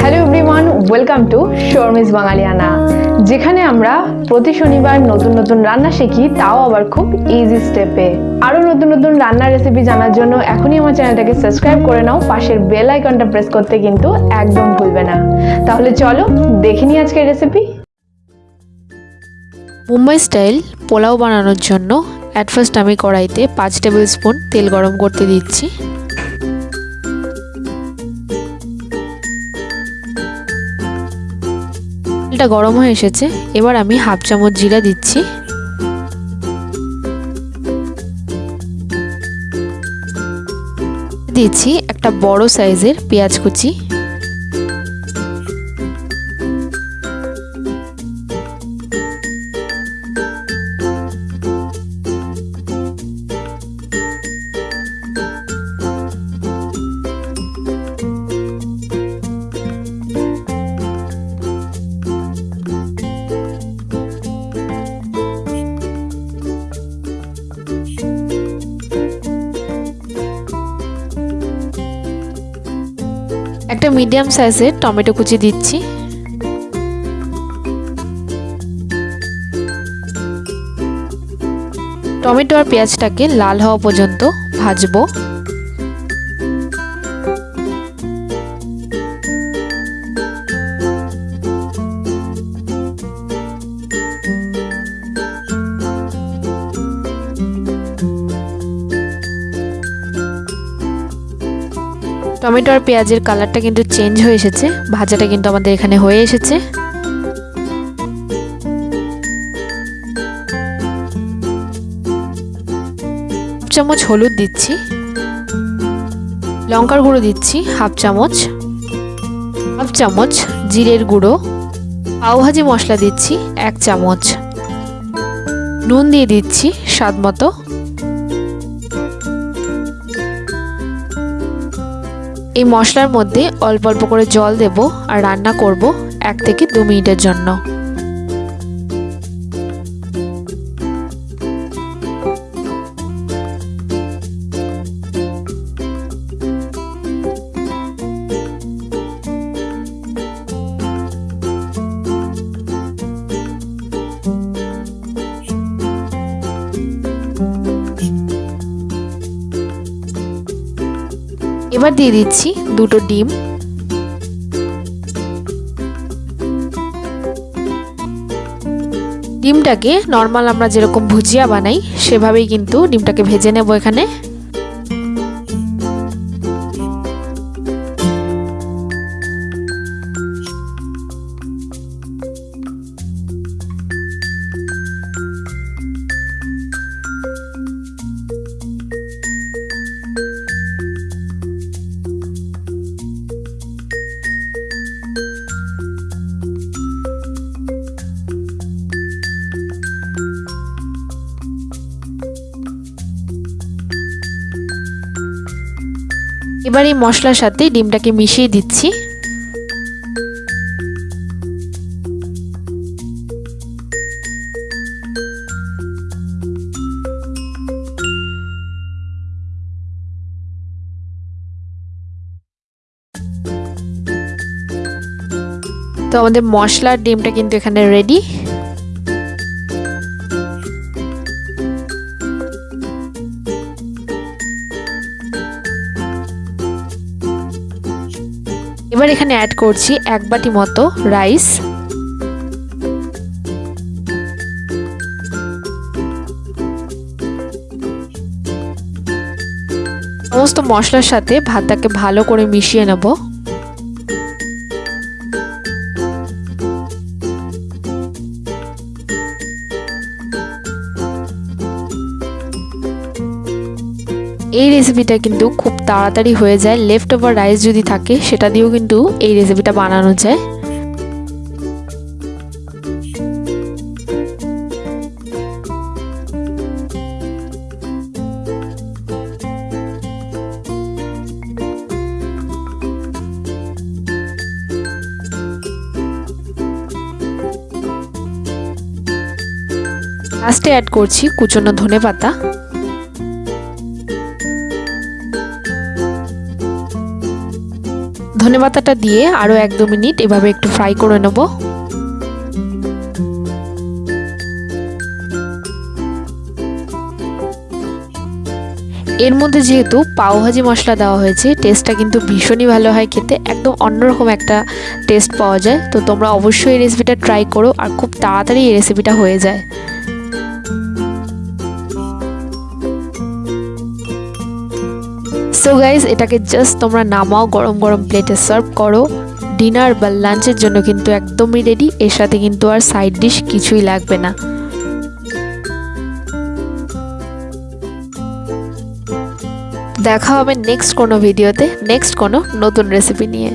Hello everyone welcome to Sharmi's Bangaliana যেখানে আমরা প্রতি শনিবার নতুন নতুন রান্না শিখি, তাও আবার খুব ইজি স্টেপে আরও নতুন নতুন রান্নার রেসিপি জানার জন্য এখনই আমার চ্যানেলটাকে সাবস্ক্রাইব করে নাও, পাশের বেল আইকনটা প্রেস করতে কিন্তু একদম ভুলবে না। তাহলে চলো দেখে নিই আজকের রেসিপি মুম্বাই স্টাইল পোলাও বানানোর জন্য অ্যাট ফার্স্ট আমি কড়াইতে পাঁচ টেবিল স্পুন তেল গরম করতে দিচ্ছি। তেলটা গরম হয়ে এসেছে, এবার আমি হাফ চামচ জিরা দিচ্ছি। দিচ্ছি একটা বড় সাইজের পেঁয়াজ কুচি। একটা মিডিয়াম সাইজের টমেটো কুচি দিচ্ছি। টমেটো আর পেঁয়াজটাকে লাল হওয়া পর্যন্ত ভাজবো। টমেটো আর পেঁয়াজের কালারটা কিন্তু চেঞ্জ হয়ে এসেছে। ভাজাটা কিন্তু আমাদের এখানে হয়ে এসেছে। চামচ হলুদ দিচ্ছি। লঙ্কার গুঁড়ো দিচ্ছি, হাফ চামচ। হাফ চামচ জিরের গুঁড়ো। পাওভাজি মশলা দিচ্ছি, এক চামচ। নুন দিয়ে দিচ্ছি, স্বাদ মতো। এই মশলার মধ্যে অল্প অল্প করে জল দেব আর রান্না করব এক থেকে দু মিনিটের জন্য। এবার দিয়ে দিচ্ছি দুটো ডিম। ডিমটাকে নর্মাল আমরা যেরকম ভুজিয়া বানাই, সেভাবেই কিন্তু ডিমটাকে ভেজে নেব এখানে। এবার এই মশলার সাথে ডিমটাকে মিশিয়ে দিচ্ছি। তো আমাদের মশলার ডিমটা কিন্তু এখানে রেডি এবার এখানে অ্যাড করছি এক বাটি মতো রাইস সমস্ত মশলার সাথে ভাতটাকে ভালো করে মিশিয়ে নেব। এই রেসিপিটা কিন্তু খুব তাড়াতাড়ি হয়ে যায়। লেফট ওভার রাইস যদি থাকে, সেটা দিয়েও কিন্তু এই রেসিপিটা বানানো যায়। লাস্টে অ্যাড করছি কুচনো ধনে পাতা ধনে পাতাটা দিয়ে আরও এক দু মিনিট এভাবে একটু ফ্রাই করে নেব। এর মধ্যে যেহেতু পাওভাজি মশলা দেওয়া হয়েছে টেস্টটা কিন্তু ভীষণই ভালো হয় খেতে, একদম অন্যরকম একটা টেস্ট পাওয়া যায়। তো তোমরা অবশ্যই এই রেসিপিটা ট্রাই করো আর খুব তাড়াতাড়ি এই রেসিপিটা হয়ে যায়। সো গাইজ এটাকে জাস্ট তোমরা নামাও, গরম গরম প্লেটে সার্ভ করো। ডিনার বা লাঞ্চের জন্য কিন্তু একদমই রেডি এর সাথে কিন্তু আর সাইড ডিশ কিছুই লাগবে না। দেখা হবে নেক্সট কোনো ভিডিওতে নেক্সট কোনো নতুন রেসিপি নিয়ে।